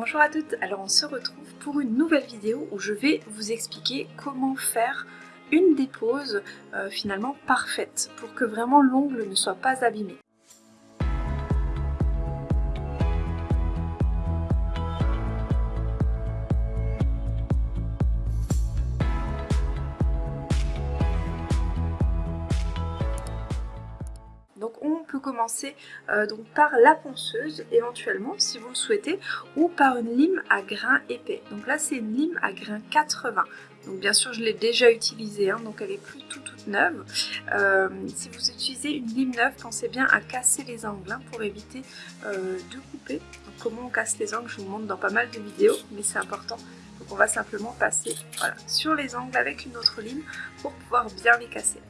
Bonjour à toutes, alors on se retrouve pour une nouvelle vidéo où je vais vous expliquer comment faire une dépose euh, finalement parfaite pour que vraiment l'ongle ne soit pas abîmé. Donc on peut commencer euh, donc par la ponceuse éventuellement si vous le souhaitez ou par une lime à grains épais. Donc là c'est une lime à grains 80. Donc bien sûr je l'ai déjà utilisée hein, donc elle est plus tout toute neuve. Euh, si vous utilisez une lime neuve pensez bien à casser les angles hein, pour éviter euh, de couper. Comment on casse les angles je vous montre dans pas mal de vidéos mais c'est important donc on va simplement passer sur les angles avec une autre lime pour pouvoir bien les casser.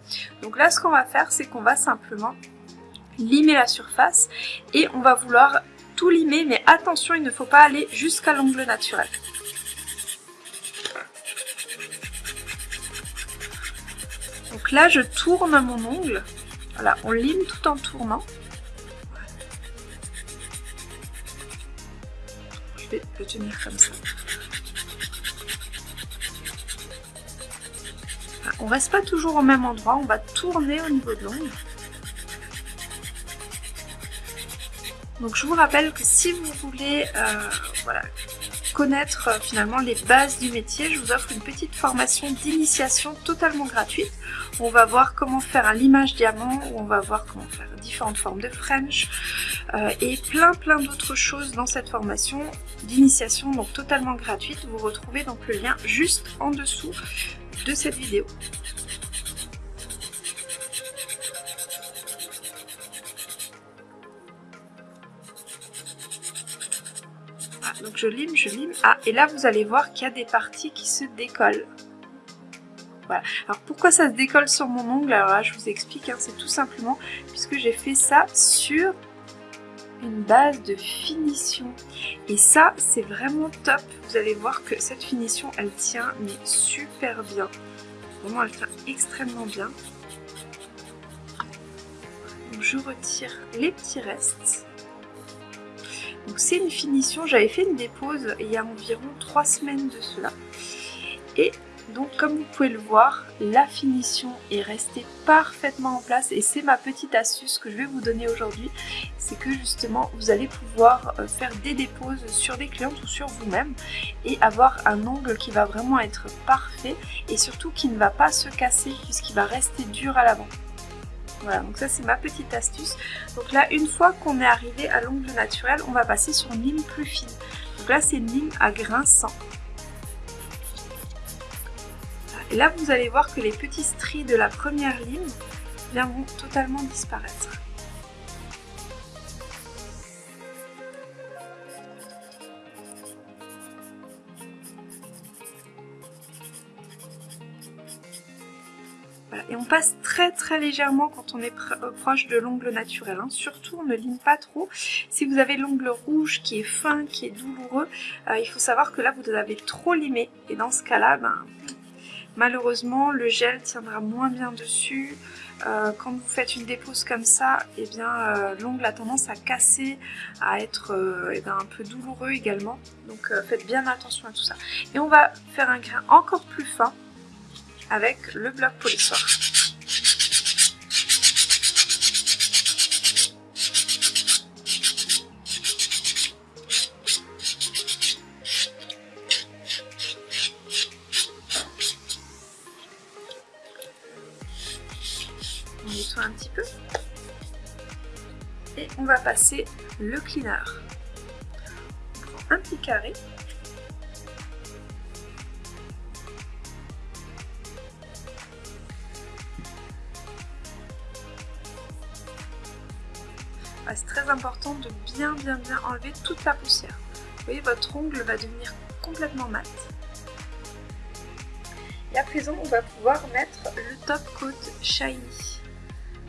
Donc là ce qu'on va faire c'est qu'on va simplement limer la surface et on va vouloir tout limer mais attention il ne faut pas aller jusqu'à l'ongle naturel. Donc là je tourne mon ongle, voilà on lime tout en tournant. Je vais le tenir comme ça. On reste pas toujours au même endroit, on va tourner au niveau de l'ongle. Donc je vous rappelle que si vous voulez euh, connaître euh, finalement les bases du métier, je vous offre une petite formation d'initiation totalement gratuite. On va voir comment faire un limage diamant, on va voir comment faire différentes formes de French euh, et plein plein d'autres choses dans cette formation d'initiation donc totalement gratuite. Vous retrouvez donc le lien juste en dessous de cette vidéo. Donc je lime, je lime. Ah, et là vous allez voir qu'il y a des parties qui se décollent. Voilà. Alors pourquoi ça se décolle sur mon ongle? Alors là je vous explique, hein, c'est tout simplement puisque j'ai fait ça sur une base de finition. Et ça c'est vraiment top. Vous allez voir que cette finition elle tient mais super bien. Vraiment elle tient extrêmement bien. Donc je retire les petits restes. C'est une finition, j'avais fait une dépose il y a environ 3 semaines de cela. Et donc comme vous pouvez le voir, la finition est restée parfaitement en place et c'est ma petite astuce que je vais vous donner aujourd'hui. C'est que justement vous allez pouvoir euh, faire des déposes sur des clientes ou sur vous-même et avoir un ongle qui va vraiment être parfait et surtout qui ne va pas se casser puisqu'il va rester dur à l'avant. Voilà, donc ça c'est ma petite astuce. Donc là, une fois qu'on est arrivé à l'ongle naturel, on va passer sur une ligne plus fine. Donc là, c'est une ligne à grain 100. Et là, vous allez voir que les petits stries de la première ligne vont totalement disparaître. Et on passe très très légèrement quand on est euh, proche de l'ongle naturel. Hein. Surtout, on ne lime pas trop. Si vous avez l'ongle rouge qui est fin, qui est douloureux, euh, il faut savoir que là, vous avez trop limé. Et dans ce cas-là, ben, malheureusement, le gel tiendra moins bien dessus. Euh, quand vous faites une dépose comme ça, eh bien l'ongle a tendance à casser, à être eh ben, un peu douloureux également. Donc faites bien attention à tout ça. Et on va faire un grain encore plus fin avec le bloc polissoir. On nettoie un petit peu. Et on va passer le cleaner. Un petit carré c'est très important de bien bien bien enlever toute la poussière. Vous voyez, votre ongle va devenir complètement mat. Et à présent, on va pouvoir mettre le top coat shiny.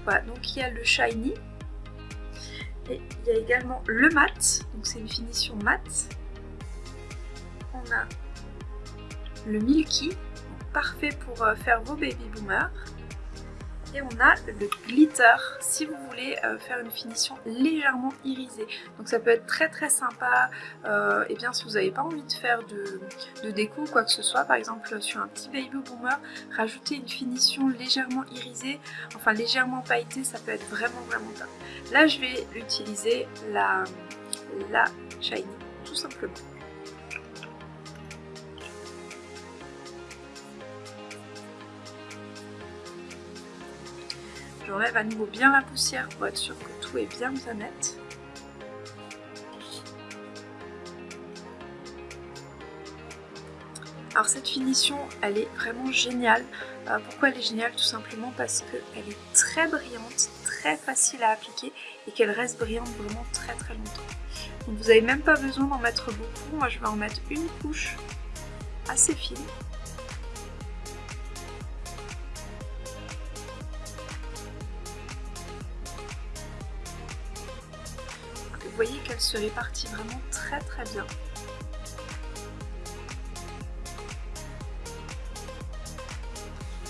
Voilà, donc il y a le shiny. Et il y a également le mat, donc c'est une finition mat. On a le milky, parfait pour euh, faire vos baby boomers. Et on a le glitter si vous voulez euh, faire une finition légèrement irisée. Donc ça peut être très très sympa. Euh, et bien si vous n'avez pas envie de faire de, déco ou quoi que ce soit, par exemple sur un petit baby boomer, rajouter une finition légèrement irisée, enfin légèrement pailletée, ça peut être vraiment vraiment top. Là je vais utiliser la, la shiny tout simplement. J'enlève à nouveau bien la poussière pour être sûr que tout est bien bien net. Alors cette finition, elle est vraiment géniale. Euh, pourquoi elle est géniale? Tout simplement parce qu'elle est très brillante, très facile à appliquer et qu'elle reste brillante vraiment très très longtemps. Donc vous n'avez même pas besoin d'en mettre beaucoup. Moi je vais en mettre une couche assez fine. Voyez qu'elle se répartit vraiment très très bien.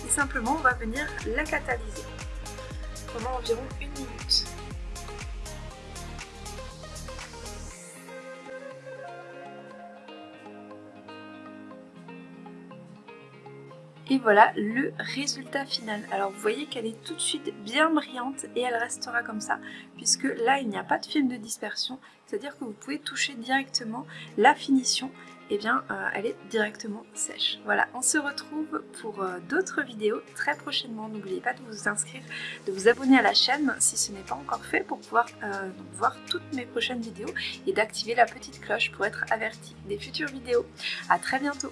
Et simplement, on va venir la catalyser pendant environ une minute. Et voilà le résultat final. Alors vous voyez qu'elle est tout de suite bien brillante et elle restera comme ça. Puisque là il n'y a pas de film de dispersion. C'est-à-dire que vous pouvez toucher directement la finition. Et eh bien euh, elle est directement sèche. Voilà, on se retrouve pour euh, d'autres vidéos très prochainement. N'oubliez pas de vous inscrire, de vous abonner à la chaîne si ce n'est pas encore fait pour pouvoir euh, voir toutes mes prochaines vidéos et d'activer la petite cloche pour être averti des futures vidéos. A très bientôt